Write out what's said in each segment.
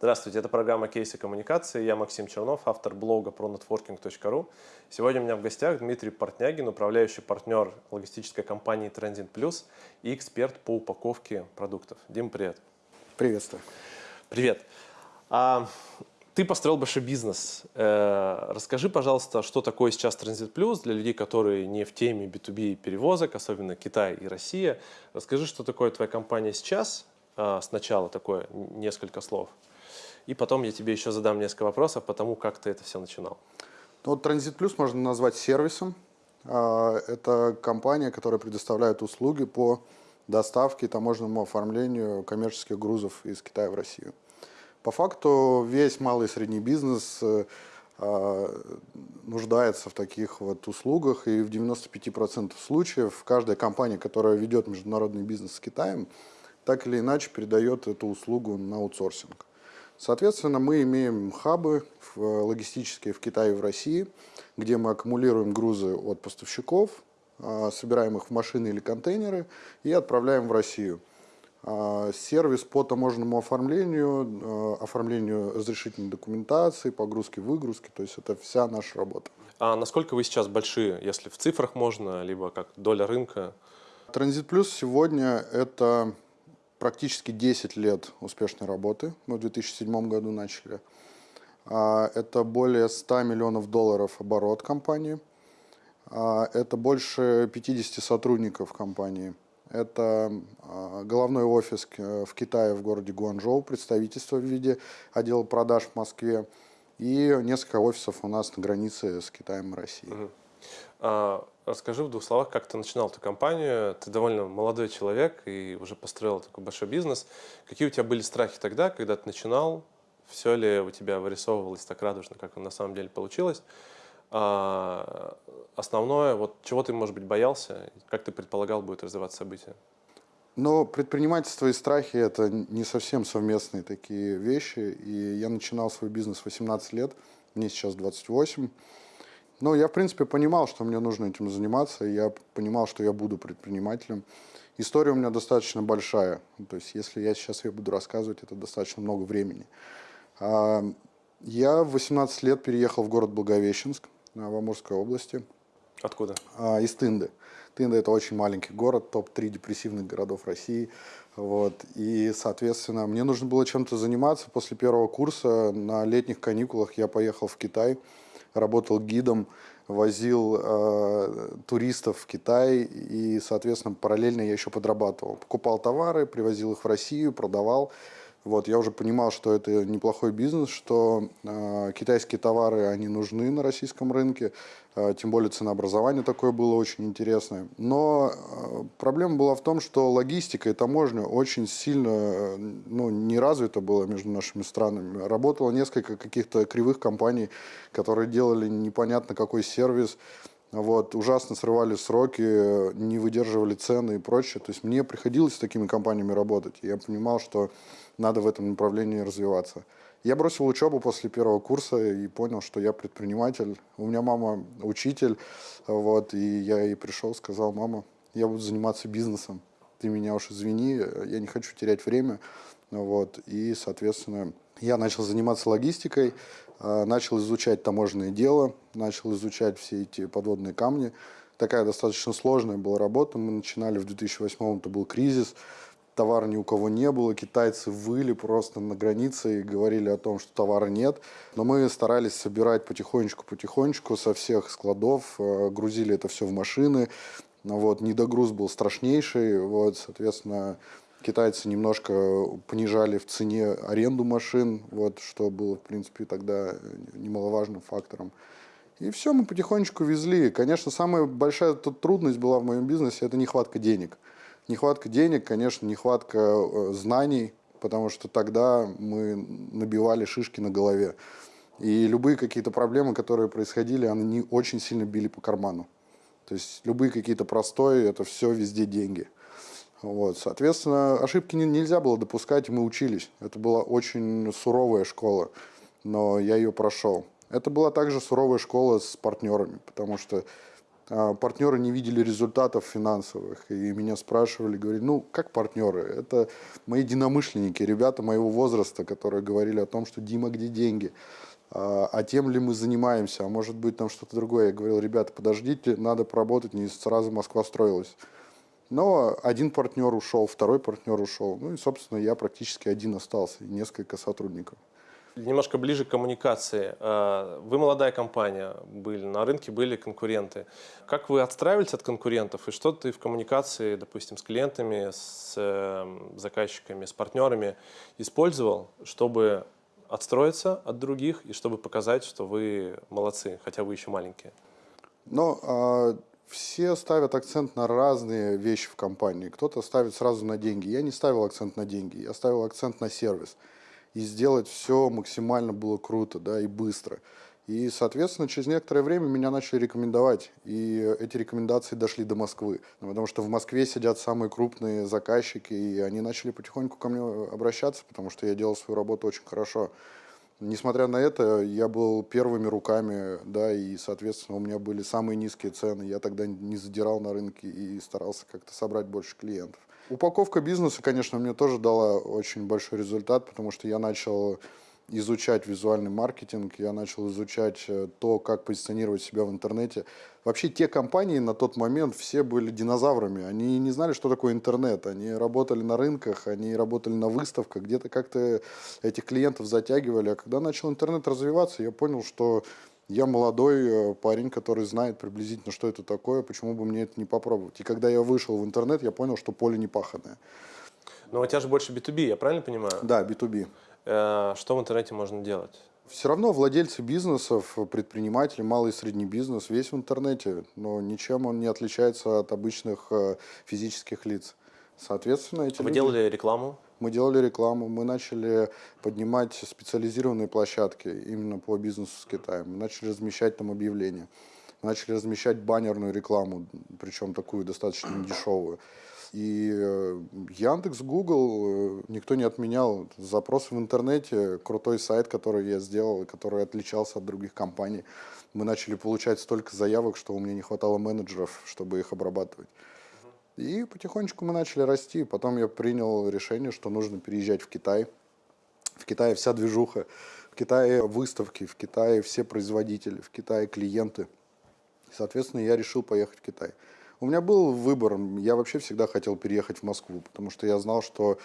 Здравствуйте, это программа «Кейсы коммуникации». Я Максим Чернов, автор блога pronetworking.ru. Сегодня у меня в гостях Дмитрий Портнягин, управляющий партнер логистической компании Transit Plus и эксперт по упаковке продуктов. Дим, привет. Приветствую. Привет. А, ты построил большой бизнес. Э, расскажи, пожалуйста, что такое сейчас Transit Plus для людей, которые не в теме B2B перевозок, особенно Китай и Россия. Расскажи, что такое твоя компания сейчас, э, сначала такое, несколько слов. И потом я тебе еще задам несколько вопросов по тому, как ты это все начинал. Ну, вот Transit Plus можно назвать сервисом. А, это компания, которая предоставляет услуги по доставке и таможенному оформлению коммерческих грузов из Китая в Россию. По факту весь малый и средний бизнес э, а, нуждается в таких вот услугах, и в 95% случаев каждая компания, которая ведет международный бизнес с Китаем, так или иначе передает эту услугу на аутсорсинг. Соответственно, мы имеем хабы логистические в Китае и в России, где мы аккумулируем грузы от поставщиков, а, собираем их в машины или контейнеры и отправляем в Россию. А, сервис по таможенному оформлению, а, оформлению разрешительной документации, погрузки, выгрузки, то есть это вся наша работа. А насколько вы сейчас большие, если в цифрах можно, либо как доля рынка? Транзит Плюс сегодня это практически 10 лет успешной работы. Мы в 2007 году начали. А, это более 100 миллионов долларов оборот компании. Это больше 50 сотрудников компании. Это а, головной офис в Китае, в городе Гуанчжоу, представительство в виде отдела продаж в Москве и несколько офисов у нас на границе с Китаем и Россией. Угу. А, расскажи в двух словах, как ты начинал эту компанию. Ты довольно молодой человек и уже построил такой большой бизнес. Какие у тебя были страхи тогда, когда ты начинал? Все ли у тебя вырисовывалось так радужно, как на самом деле получилось? А, основное, вот чего ты, может быть, боялся, как ты предполагал, будет развиваться события? Но предпринимательство и страхи – это не совсем совместные такие вещи. И я начинал свой бизнес в 18 лет, мне сейчас 28. Но я, в принципе, понимал, что мне нужно этим заниматься, и я понимал, что я буду предпринимателем. История у меня достаточно большая. То есть, если я сейчас ее буду рассказывать, это достаточно много времени. А, я в 18 лет переехал в город Благовещенск в Амурской области. Откуда? А, из Тынды. Тында – это очень маленький город, топ-3 депрессивных городов России. Вот. И, соответственно, мне нужно было чем-то заниматься. После первого курса на летних каникулах я поехал в Китай, работал гидом, возил э, туристов в Китай и, соответственно, параллельно я еще подрабатывал. Покупал товары, привозил их в Россию, продавал. Вот, я уже понимал, что это неплохой бизнес, что э, китайские товары, они нужны на российском рынке, э, тем более ценообразование такое было очень интересное. Но э, проблема была в том, что логистика и таможня очень сильно э, ну, не развита была между нашими странами. Работало несколько каких-то кривых компаний, которые делали непонятно какой сервис, вот, ужасно срывали сроки, не выдерживали цены и прочее. То есть мне приходилось с такими компаниями работать. Я понимал, что надо в этом направлении развиваться. Я бросил учебу после первого курса и понял, что я предприниматель. У меня мама учитель, вот, и я ей пришел, сказал, мама, я буду заниматься бизнесом. Ты меня уж извини, я не хочу терять время. Вот, и, соответственно, я начал заниматься логистикой, а, начал изучать таможенное дело, начал изучать все эти подводные камни. Такая достаточно сложная была работа. Мы начинали в 2008 это был кризис товара ни у кого не было, китайцы выли просто на границе и говорили о том, что товара нет. Но мы старались собирать потихонечку-потихонечку со всех складов, э, грузили это все в машины. Вот, недогруз был страшнейший, вот, соответственно, китайцы немножко понижали в цене аренду машин, вот, что было, в принципе, тогда немаловажным фактором. И все, мы потихонечку везли. Конечно, самая большая трудность была в моем бизнесе – это нехватка денег. Нехватка денег, конечно, нехватка э, знаний, потому что тогда мы набивали шишки на голове. И любые какие-то проблемы, которые происходили, они очень сильно били по карману. То есть любые какие-то простои, это все везде деньги. Вот, соответственно, ошибки нельзя было допускать, мы учились. Это была очень суровая школа, но я ее прошел. Это была также суровая школа с партнерами, потому что партнеры не видели результатов финансовых, и меня спрашивали, говорили, ну, как партнеры? Это мои единомышленники, ребята моего возраста, которые говорили о том, что Дима, где деньги? А, а тем ли мы занимаемся? А может быть там что-то другое? Я говорил, ребята, подождите, надо поработать, не сразу Москва строилась. Но один партнер ушел, второй партнер ушел. Ну и, собственно, я практически один остался, и несколько сотрудников. Немножко ближе к коммуникации. Э, вы молодая компания, были на рынке, были конкуренты. Как вы отстраивались от конкурентов и что ты в коммуникации, допустим, с клиентами, с эм, заказчиками, с партнерами использовал, чтобы отстроиться от других и чтобы показать, что вы молодцы, хотя вы еще маленькие? Ну, а, все ставят акцент на разные вещи в компании. Кто-то ставит сразу на деньги. Я не ставил акцент на деньги, я ставил акцент на сервис и сделать все максимально было круто, да, и быстро. И, соответственно, через некоторое время меня начали рекомендовать, и эти рекомендации дошли до Москвы, потому что в Москве сидят самые крупные заказчики, и они начали потихоньку ко мне обращаться, потому что я делал свою работу очень хорошо. Несмотря на это, я был первыми руками, да, и, соответственно, у меня были самые низкие цены. Я тогда не задирал на рынке и старался как-то собрать больше клиентов. Упаковка бизнеса, конечно, мне тоже дала очень большой результат, потому что я начал изучать визуальный маркетинг, я начал изучать э, то, как позиционировать себя в интернете. Вообще те компании на тот момент все были динозаврами, они не знали, что такое интернет, они работали на рынках, они работали на выставках, где-то как-то этих клиентов затягивали. А когда начал интернет развиваться, я понял, что я молодой э, парень, который знает приблизительно, что это такое, почему бы мне это не попробовать. И когда я вышел в интернет, я понял, что поле не паханное. Но у тебя же больше B2B, я правильно понимаю? Да, B2B. Э, что в интернете можно делать? Все равно владельцы бизнесов, предприниматели, малый и средний бизнес, весь в интернете, но ничем он не отличается от обычных э, физических лиц. Соответственно, эти Вы люди... делали рекламу? Мы делали рекламу, мы начали поднимать специализированные площадки именно по бизнесу с Китаем. Мы начали размещать там объявления. Начали размещать баннерную рекламу, причем такую достаточно дешевую. И э, Яндекс, Google э, никто не отменял. Запрос в интернете, крутой сайт, который я сделал, который отличался от других компаний. Мы начали получать столько заявок, что у меня не хватало менеджеров, чтобы их обрабатывать. И потихонечку мы начали расти. Потом я принял решение, что нужно переезжать в Китай. В Китае вся движуха, в Китае выставки, в Китае все производители, в Китае клиенты. Соответственно, я решил поехать в Китай. У меня был выбор. Я вообще всегда хотел переехать в Москву, потому что я знал, что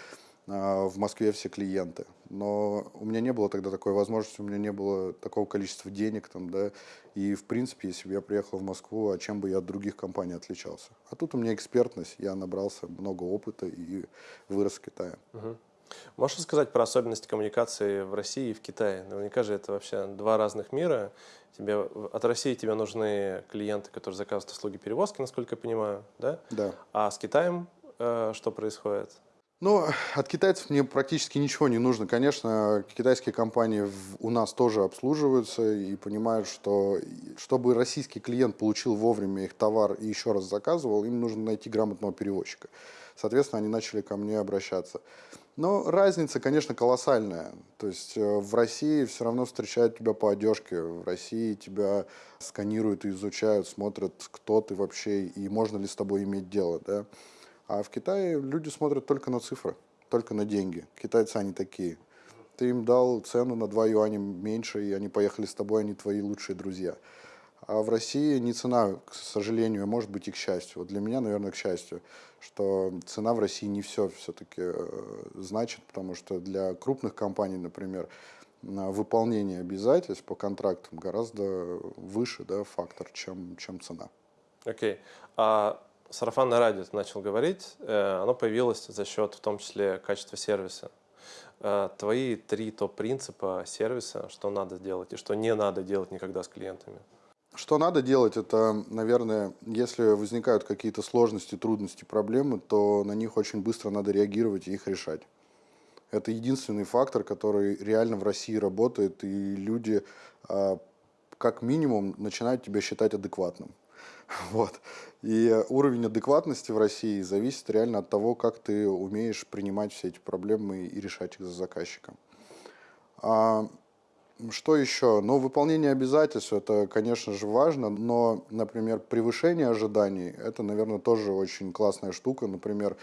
в Москве все клиенты. Но у меня не было тогда такой возможности, у меня не было такого количества денег там, да. И, в принципе, если бы я приехал в Москву, а чем бы я от других компаний отличался? А тут у меня экспертность, я набрался много опыта и вырос в Китае. Угу. Можешь сказать про особенности коммуникации в России и в Китае? Наверняка же это вообще два разных мира. Тебе, от России тебе нужны клиенты, которые заказывают услуги перевозки, насколько я понимаю, да? Да. А с Китаем э, что происходит? Ну, от китайцев мне практически ничего не нужно. Конечно, китайские компании у нас тоже обслуживаются и понимают, что чтобы российский клиент получил вовремя их товар и еще раз заказывал, им нужно найти грамотного перевозчика. Соответственно, они начали ко мне обращаться. Но разница, конечно, колоссальная. То есть э, в России все равно встречают тебя по одежке, в России тебя сканируют и изучают, смотрят, кто ты вообще и можно ли с тобой иметь дело. Да? А в Китае люди смотрят только на цифры, только на деньги. Китайцы они такие. Ты им дал цену на 2 юаня меньше, и они поехали с тобой, они твои лучшие друзья. А в России не цена, к сожалению, а может быть и к счастью. Вот для меня, наверное, к счастью, что цена в России не все все-таки э, значит, потому что для крупных компаний, например, выполнение обязательств по контрактам гораздо выше да, фактор, чем, чем цена. Окей. Okay. А сарафанное радио начал говорить, э, оно появилось за счет в том числе качества сервиса. Э, твои три топ-принципа сервиса, что надо делать и что не надо делать никогда с клиентами. Что надо делать, это, наверное, если возникают какие-то сложности, трудности, проблемы, то на них очень быстро надо реагировать и их решать. Это единственный фактор, который реально в России работает, и люди а, как минимум начинают тебя считать адекватным. Вот. И уровень адекватности в России зависит реально от того, как ты умеешь принимать все эти проблемы и решать их за заказчиком. А Что еще? Ну, выполнение обязательств, это, конечно же, важно, но, например, превышение ожиданий, это, наверное, тоже очень классная штука. Например,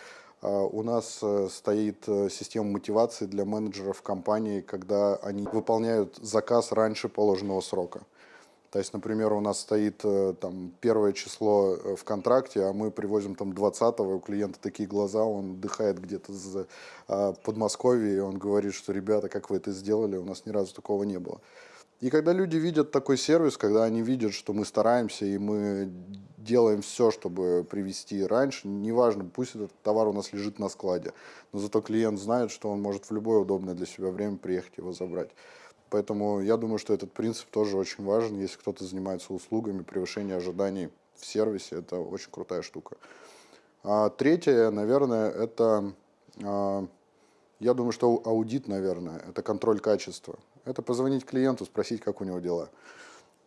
а, у нас э, стоит э, система мотивации для менеджеров компании, когда они выполняют заказ раньше положенного срока. То есть, например, у нас стоит э, там первое число в контракте, а мы привозим там 20 у клиента такие глаза, он дыхает где-то за а, Подмосковье, и он говорит, что ребята, как вы это сделали, у нас ни разу такого не было. И когда люди видят такой сервис, когда они видят, что мы стараемся и мы делаем все, чтобы привести раньше, неважно, пусть этот товар у нас лежит на складе, но зато клиент знает, что он может в любое удобное для себя время приехать его забрать. Поэтому я думаю, что этот принцип тоже очень важен, если кто-то занимается услугами, превышение ожиданий в сервисе, это очень крутая штука. А третье, наверное, это, а, я думаю, что аудит, наверное, это контроль качества. Это позвонить клиенту, спросить, как у него дела.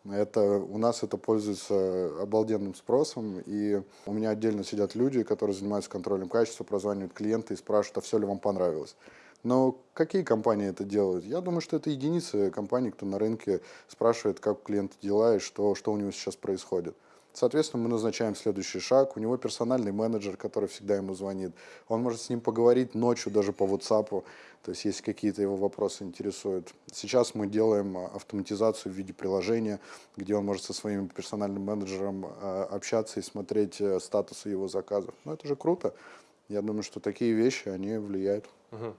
Это, у нас это пользуется обалденным спросом, и у меня отдельно сидят люди, которые занимаются контролем качества, прозванивают клиенты и спрашивают, а все ли вам понравилось. Но какие компании это делают? Я думаю, что это единицы компаний, кто на рынке спрашивает, как у клиента дела и что, что у него сейчас происходит. Соответственно, мы назначаем следующий шаг. У него персональный менеджер, который всегда ему звонит. Он может с ним поговорить ночью даже по WhatsApp, то есть если какие-то его вопросы интересуют. Сейчас мы делаем а, автоматизацию в виде приложения, где он может со своим персональным менеджером а, общаться и смотреть э, статусы его заказов. Ну, это же круто. Я думаю, что такие вещи, они влияют. Угу.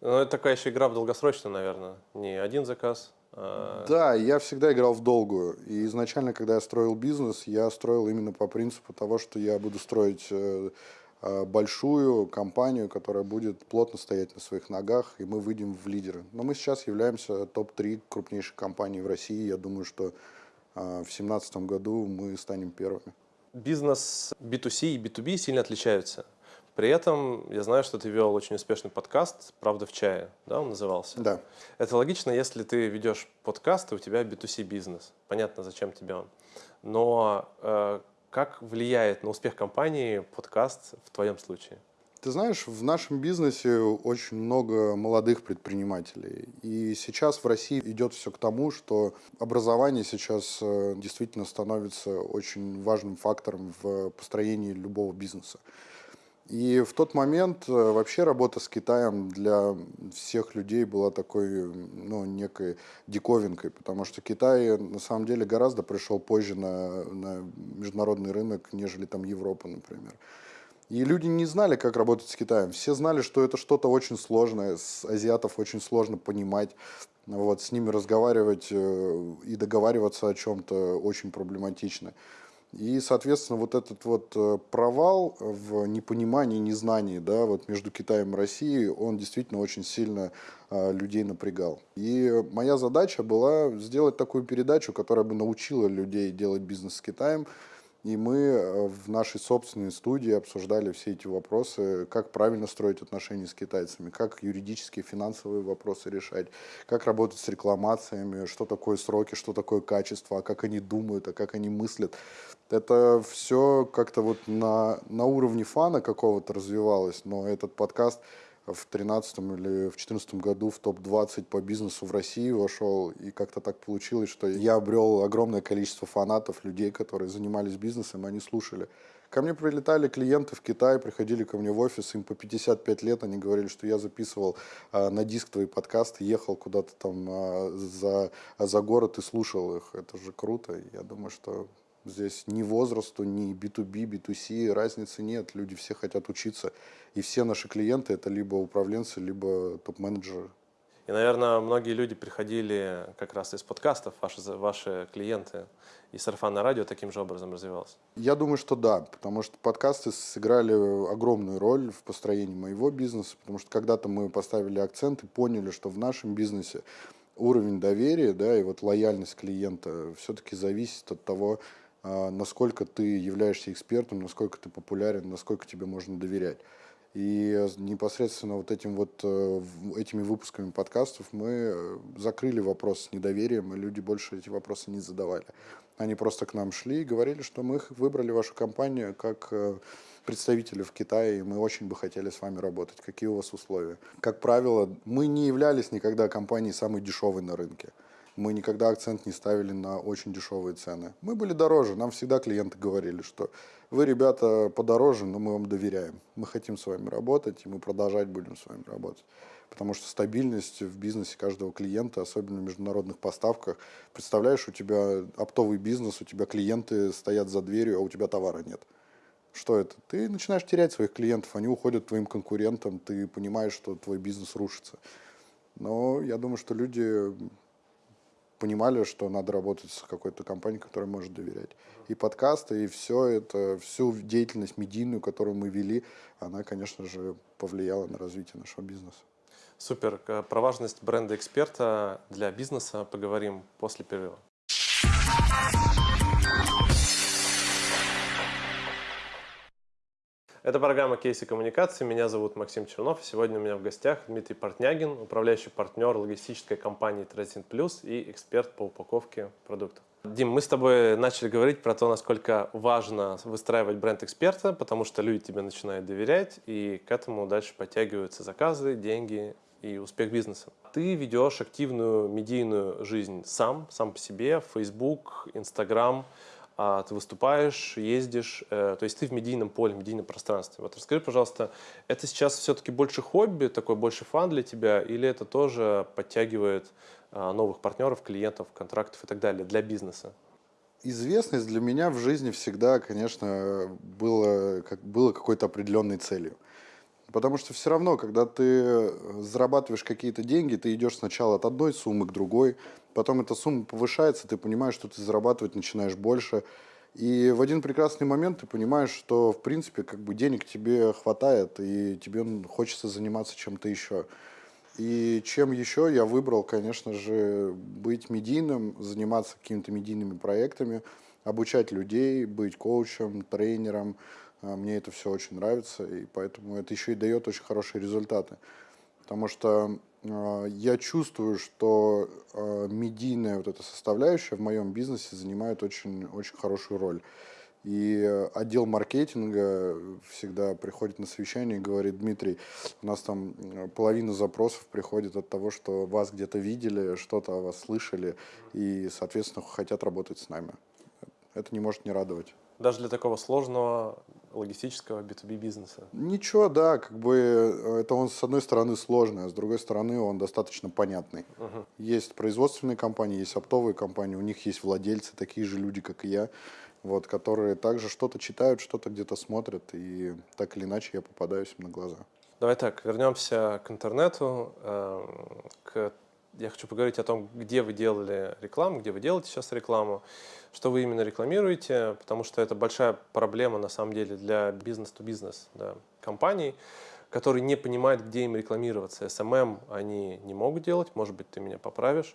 Ну, это такая еще игра в долгосрочную, наверное. Не один заказ, а, да, я всегда играл в долгую. И изначально, когда я строил бизнес, я строил именно по принципу того, что я буду строить э, а, большую компанию, которая будет плотно стоять на своих ногах, и мы выйдем в лидеры. Но мы сейчас являемся топ-3 крупнейших компаний в России. Я думаю, что а, в 2017 году мы станем первыми. Бизнес B2C и B2B сильно отличаются. При этом я знаю, что ты вел очень успешный подкаст «Правда в чае», да, он назывался? Да. Это логично, если ты ведешь подкаст, и у тебя B2C бизнес. Понятно, зачем тебе он. Но э, как влияет на успех компании подкаст в твоем случае? Ты знаешь, в нашем бизнесе очень много молодых предпринимателей. И сейчас в России идет все к тому, что образование сейчас э, действительно становится очень важным фактором в построении любого бизнеса. И в тот момент э, вообще работа с Китаем для всех людей была такой, ну, некой диковинкой, потому что Китай на самом деле гораздо пришел позже на, на международный рынок, нежели там Европа, например. И люди не знали, как работать с Китаем. Все знали, что это что-то очень сложное, с азиатов очень сложно понимать, вот, с ними разговаривать э, и договариваться о чем-то очень проблематично. И, соответственно, вот этот вот э, провал в непонимании, незнании да, вот между Китаем и Россией, он действительно очень сильно а, людей напрягал. И моя задача была сделать такую передачу, которая бы научила людей делать бизнес с Китаем, и мы э, в нашей собственной студии обсуждали все эти вопросы, как правильно строить отношения с китайцами, как юридические, финансовые вопросы решать, как работать с рекламациями, что такое сроки, что такое качество, а как они думают, а как они мыслят. Это все как-то вот на, на уровне фана какого-то развивалось, но этот подкаст в 2013 или в 2014 году в топ-20 по бизнесу в России вошел, и как-то так получилось, что я обрел огромное количество фанатов, людей, которые занимались бизнесом, они слушали. Ко мне прилетали клиенты в Китай, приходили ко мне в офис, им по 55 лет, они говорили, что я записывал а, на диск твои подкасты, ехал куда-то там а, за, за город и слушал их. Это же круто. Я думаю, что Здесь ни возрасту, ни B2B, B2C разницы нет. Люди все хотят учиться. И все наши клиенты это либо управленцы, либо топ-менеджеры. И, наверное, многие люди приходили как раз из подкастов, ваши, ваши клиенты, и сарафанное радио таким же образом развивалось? Я думаю, что да, потому что подкасты сыграли огромную роль в построении моего бизнеса, потому что когда-то мы поставили акцент и поняли, что в нашем бизнесе уровень доверия да, и вот лояльность клиента все-таки зависит от того, насколько ты являешься экспертом, насколько ты популярен, насколько тебе можно доверять. И непосредственно вот этим вот, э, этими выпусками подкастов мы э, закрыли вопрос с недоверием, и люди больше эти вопросы не задавали. Они просто к нам шли и говорили, что мы выбрали вашу компанию как э, представители в Китае, и мы очень бы хотели с вами работать. Какие у вас условия? Как правило, мы не являлись никогда компанией самой дешевой на рынке. Мы никогда акцент не ставили на очень дешевые цены. Мы были дороже, нам всегда клиенты говорили, что вы, ребята, подороже, но мы вам доверяем. Мы хотим с вами работать, и мы продолжать будем с вами работать. Потому что стабильность в бизнесе каждого клиента, особенно в международных поставках, представляешь, у тебя оптовый бизнес, у тебя клиенты стоят за дверью, а у тебя товара нет. Что это? Ты начинаешь терять своих клиентов, они уходят твоим конкурентам, ты понимаешь, что твой бизнес рушится. Но я думаю, что люди понимали, что надо работать с какой-то компанией, которой может доверять. И подкасты, и все это, всю деятельность медийную, которую мы вели, она, конечно же, повлияла на развитие нашего бизнеса. Супер. Про важность бренда эксперта для бизнеса поговорим после перерыва. Это программа «Кейсы коммуникации». Меня зовут Максим Чернов. Сегодня у меня в гостях Дмитрий Портнягин, управляющий партнер логистической компании Transit Plus и эксперт по упаковке продуктов. Дим, мы с тобой начали говорить про то, насколько важно выстраивать бренд эксперта, потому что люди тебе начинают доверять, и к этому дальше подтягиваются заказы, деньги и успех бизнеса. Ты ведешь активную медийную жизнь сам, сам по себе, Facebook, Instagram, а, ты выступаешь, ездишь, э, то есть ты в медийном поле, в медийном пространстве. Вот расскажи, пожалуйста, это сейчас все-таки больше хобби, такой больше фан для тебя, или это тоже подтягивает а, новых партнеров, клиентов, контрактов и так далее для бизнеса? Известность для меня в жизни всегда, конечно, было, как, было какой-то определенной целью. Потому что все равно, когда ты зарабатываешь какие-то деньги, ты идешь сначала от одной суммы к другой, потом эта сумма повышается, ты понимаешь, что ты зарабатывать начинаешь больше. И в один прекрасный момент ты понимаешь, что, в принципе, как бы денег тебе хватает, и тебе хочется заниматься чем-то еще. И чем еще я выбрал, конечно же, быть медийным, заниматься какими-то медийными проектами, обучать людей, быть коучем, тренером, мне это все очень нравится, и поэтому это еще и дает очень хорошие результаты. Потому что э, я чувствую, что э, медийная вот эта составляющая в моем бизнесе занимает очень, очень хорошую роль. И отдел маркетинга всегда приходит на совещание и говорит, Дмитрий, у нас там половина запросов приходит от того, что вас где-то видели, что-то о вас слышали, и, соответственно, хотят работать с нами. Это не может не радовать. Даже для такого сложного логистического B2B бизнеса? Ничего, да, как бы э, это он с одной стороны сложный, а с другой стороны он достаточно понятный. Угу. Есть производственные компании, есть оптовые компании, у них есть владельцы, такие же люди, как и я, вот, которые также что-то читают, что-то где-то смотрят, и так или иначе я попадаюсь им на глаза. Давай так, вернемся к интернету, э, к я хочу поговорить о том, где вы делали рекламу, где вы делаете сейчас рекламу, что вы именно рекламируете, потому что это большая проблема на самом деле для бизнес-то-бизнес да, компаний, которые не понимают, где им рекламироваться. SMM они не могут делать, может быть, ты меня поправишь.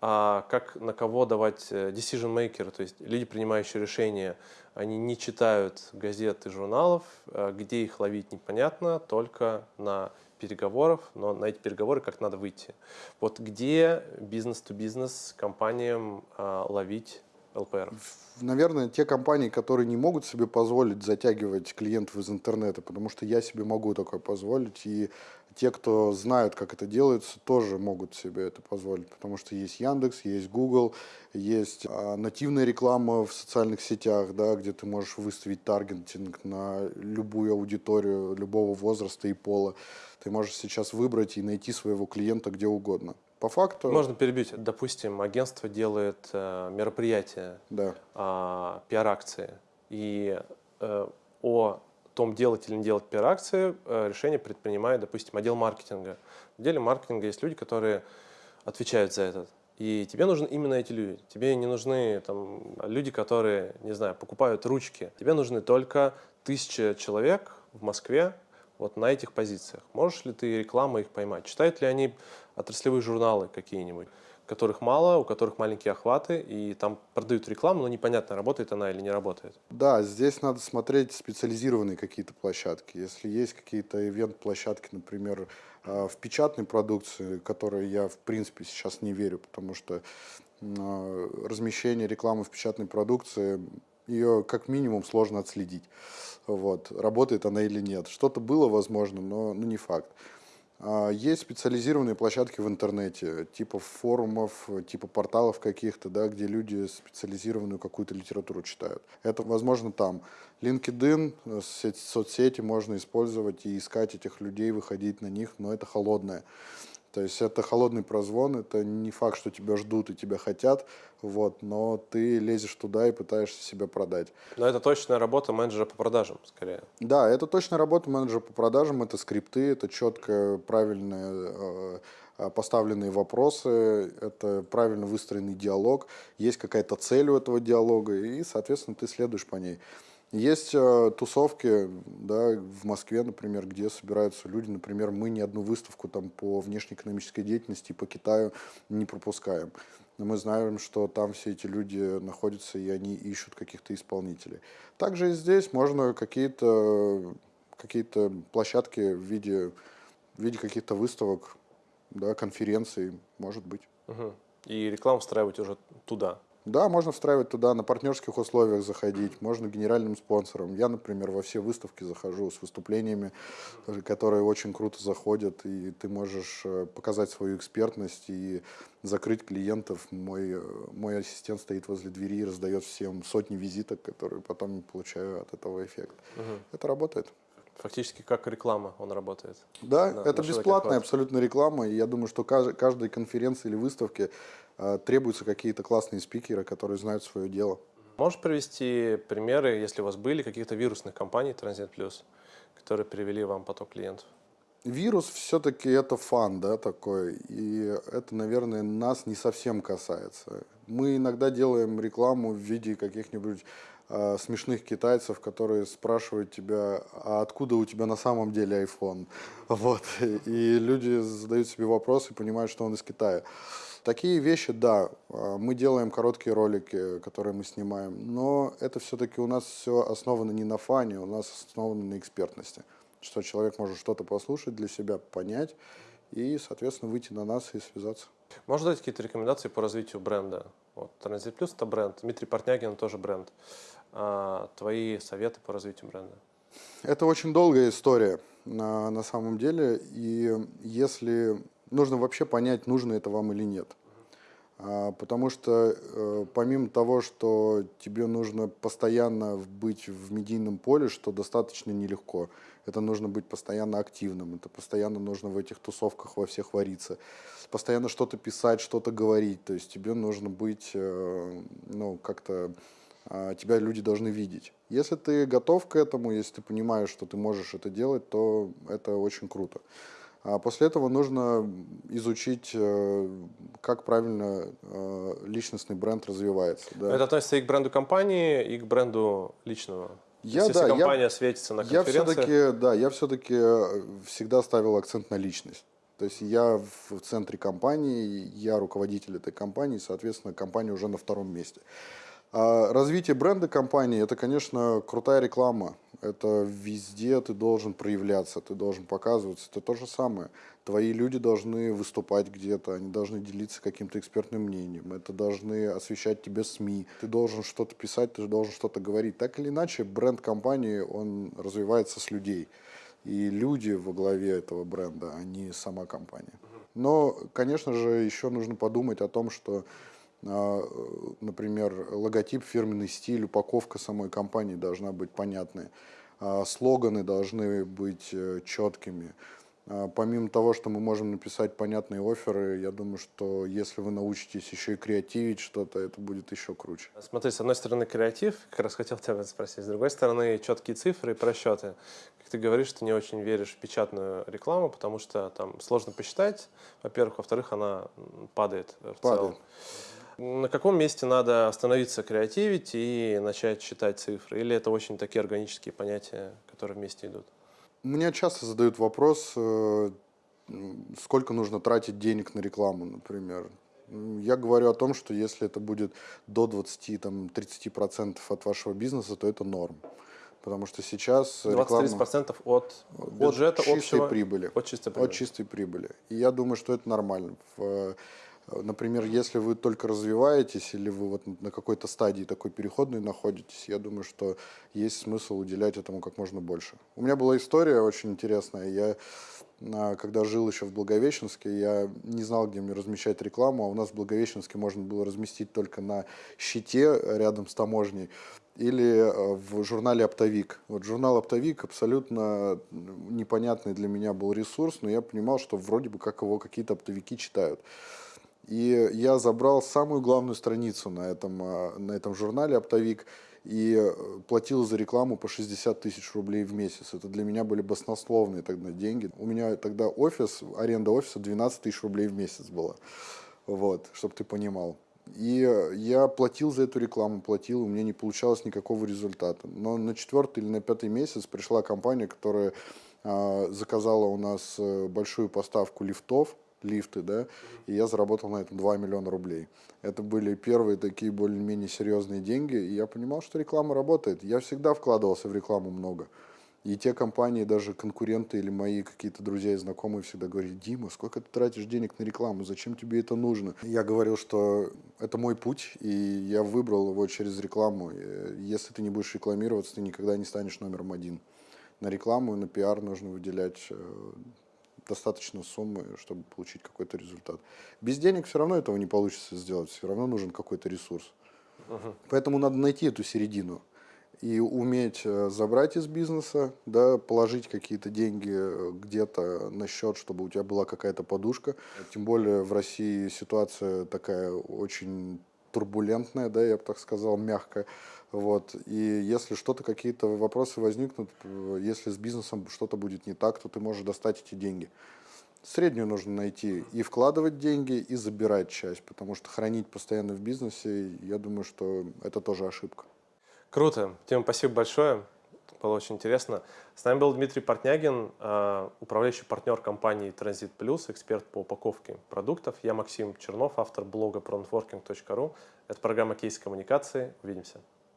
А как на кого давать э, decision maker, то есть люди, принимающие решения, они не читают газет и журналов, а где их ловить непонятно, только на переговоров, но на эти переговоры как надо выйти. Вот где бизнес-то-бизнес компаниям а, ловить ЛПР? Наверное, те компании, которые не могут себе позволить затягивать клиентов из интернета, потому что я себе могу такое позволить, и те, кто знают, как это делается, тоже могут себе это позволить, потому что есть Яндекс, есть Google, есть а, нативная реклама в социальных сетях, да, где ты можешь выставить таргетинг на любую аудиторию любого возраста и пола. Ты можешь сейчас выбрать и найти своего клиента где угодно. По факту... Можно перебить. Допустим, агентство делает э, мероприятие, да. э, пиар-акции, и э, о том, делать или не делать пиар-акции, э, решение предпринимает, допустим, отдел маркетинга. В отделе маркетинга есть люди, которые отвечают за это. И тебе нужны именно эти люди. Тебе не нужны там, люди, которые, не знаю, покупают ручки. Тебе нужны только тысяча человек в Москве, вот на этих позициях. Можешь ли ты рекламу их поймать? Читают ли они отраслевые журналы какие-нибудь, которых мало, у которых маленькие охваты, и там продают рекламу, но непонятно, работает она или не работает? Да, здесь надо смотреть специализированные какие-то площадки. Если есть какие-то ивент-площадки, например, а, в печатной продукции, которые я, в принципе, сейчас не верю, потому что а, размещение рекламы в печатной продукции ее как минимум сложно отследить. Вот, работает она или нет. Что-то было возможно, но ну, не факт. А, Есть специализированные площадки в интернете, типа форумов, типа порталов каких-то, да, где люди специализированную какую-то литературу читают. Это возможно там. LinkedIn, э, соцсети можно использовать и искать этих людей, выходить на них, но это холодное. То есть это холодный прозвон, это не факт, что тебя ждут и тебя хотят, вот, но ты лезешь туда и пытаешься себя продать. Но это точная работа менеджера по продажам, скорее. Да, это точно работа менеджера по продажам, это скрипты, это четко правильные э, э, поставленные вопросы, это правильно выстроенный диалог, есть какая-то цель у этого диалога, и, соответственно, ты следуешь по ней. Есть э, тусовки, да, в Москве, например, где собираются люди, например, мы ни одну выставку там по внешнеэкономической деятельности по Китаю не пропускаем. Но мы знаем, что там все эти люди находятся, и они ищут каких-то исполнителей. Также и здесь можно какие-то какие площадки в виде, в виде каких-то выставок, да, конференций, может быть. Мгм. И рекламу встраивать уже туда. Да, можно встраивать туда, на партнерских условиях заходить, можно генеральным спонсором. Я, например, во все выставки захожу с выступлениями, э, которые очень круто заходят, и ты можешь э, показать свою экспертность и закрыть клиентов. Мой, э, мой ассистент стоит возле двери и раздает всем сотни визиток, которые потом получаю от этого эффект. Это работает. Фактически как реклама он работает. Да, на- это на бесплатная абсолютно реклама, и я думаю, что кажд- каждой конференции или выставке э, требуются какие-то классные спикеры, которые знают свое дело. Можешь привести примеры, если у вас были, каких-то вирусных компаний Transit Plus, которые привели вам поток клиентов? Вирус все-таки это фан, да, такой, и это, наверное, нас не совсем касается. Мы иногда делаем рекламу в виде каких-нибудь смешных китайцев, которые спрашивают тебя, а откуда у тебя на самом деле iPhone? Вот, и люди задают себе вопрос и понимают, что он из Китая. Такие вещи, да, э, мы делаем короткие ролики, которые мы снимаем, но это все-таки у нас все основано не на фане, у нас основано на экспертности что человек может что-то послушать для себя, понять и, соответственно, выйти на нас и связаться. Можешь дать какие-то рекомендации по развитию бренда? Вот Transit Plus это бренд, Дмитрий Портнягин тоже бренд. А, твои советы по развитию бренда? Это очень долгая история на, на самом деле, и если нужно вообще понять, нужно это вам или нет. А, Потому что э, помимо того, что тебе нужно постоянно быть в медийном поле, что достаточно нелегко, это нужно быть постоянно активным, это постоянно нужно в этих тусовках во всех вариться, постоянно что-то писать, что-то говорить, то есть тебе нужно быть, э, ну, как-то, тебя люди должны видеть. Если ты готов к этому, если ты понимаешь, что ты можешь это делать, то это очень круто. А после этого нужно изучить, э, как правильно э, личностный бренд развивается. да. Это относится и к бренду компании, и к бренду личного. Я, есть, да, если я- компания светится на Я конференциях, все-таки, да, я все-таки всегда ставил акцент на личность. То есть я в центре компании, я руководитель этой компании, соответственно, компания уже на втором месте. А развитие бренда компании – это, конечно, крутая реклама. Это везде ты должен проявляться, ты должен показываться. Это то же самое. Твои люди должны выступать где-то, они должны делиться каким-то экспертным мнением. Это должны освещать тебе СМИ. Ты должен что-то писать, ты должен что-то говорить. Так или иначе, бренд компании, он развивается с людей. И люди во главе этого бренда, а не сама компания. Но, конечно же, еще нужно подумать о том, что например, логотип, фирменный стиль, упаковка самой компании должна быть понятной. А, Слоганы должны быть э, четкими. А, Помимо того, что мы можем написать понятные оферы, я думаю, что если вы научитесь еще и креативить что-то, это будет еще круче. Смотри, с одной стороны креатив, как раз хотел тебя спросить, с другой стороны четкие цифры и просчеты. Как ты говоришь, ты не очень веришь в печатную рекламу, потому что там сложно посчитать, во-первых, во-вторых, она падает э, в Падает. целом. На каком месте надо остановиться креативить и начать считать цифры? Или это очень такие органические понятия, которые вместе идут? Меня часто задают вопрос, э, сколько нужно тратить денег на рекламу, например. Я говорю о том, что если это будет до 20-30% от вашего бизнеса, то это норм. Потому что сейчас реклама 20-30% от бюджета от чистой общего? прибыли. От чистой От прибыли. чистой прибыли. И я думаю, что это нормально. В, Например, если вы только развиваетесь или вы вот на какой-то стадии такой переходной находитесь, я думаю, что есть смысл уделять этому как можно больше. У меня была история очень интересная. Я а, когда жил еще в Благовещенске, я не знал, где мне размещать рекламу, а у нас в Благовещенске можно было разместить только на щите рядом с таможней или э, в журнале «Оптовик». Вот журнал «Оптовик» абсолютно непонятный для меня был ресурс, но я понимал, что вроде бы как его какие-то оптовики читают. И я забрал самую главную страницу на этом, э, на этом журнале «Оптовик» и э, платил за рекламу по 60 тысяч рублей в месяц. Это для меня были баснословные тогда деньги. У меня тогда офис, аренда офиса 12 тысяч рублей в месяц была. Вот, чтобы ты понимал. И я платил за эту рекламу, платил, у меня не получалось никакого результата. Но на четвертый или на пятый месяц пришла компания, которая э, заказала у нас э, большую поставку лифтов, лифты, да, и я заработал на этом 2 миллиона рублей. Это были первые такие более-менее серьезные деньги, и я понимал, что реклама работает. Я всегда вкладывался в рекламу много. И те компании, даже конкуренты или мои какие-то друзья и знакомые всегда говорили, Дима, сколько ты тратишь денег на рекламу, зачем тебе это нужно? Я говорил, что это мой путь, и я выбрал его через рекламу. Если ты не будешь рекламироваться, ты никогда не станешь номером один. На рекламу и на пиар нужно выделять э, достаточно суммы, чтобы получить какой-то результат. Без денег все равно этого не получится сделать, все равно нужен какой-то ресурс. Uh-huh. Поэтому надо найти эту середину и уметь э, забрать из бизнеса, да, положить какие-то деньги э, где-то на счет, чтобы у тебя была какая-то подушка. Тем более в России ситуация такая очень турбулентная, да, я бы так сказал, мягкая. Вот. И если что-то, какие-то вопросы возникнут, э, если с бизнесом что-то будет не так, то ты можешь достать эти деньги. Среднюю нужно найти и вкладывать деньги, и забирать часть, потому что хранить постоянно в бизнесе, я думаю, что это тоже ошибка. Круто. Тим, спасибо большое. Было очень интересно. С нами был Дмитрий Портнягин, э, управляющий партнер компании Транзит Плюс, эксперт по упаковке продуктов. Я Максим Чернов, автор блога pronetworking.ru. Это программа «Кейс коммуникации». Увидимся.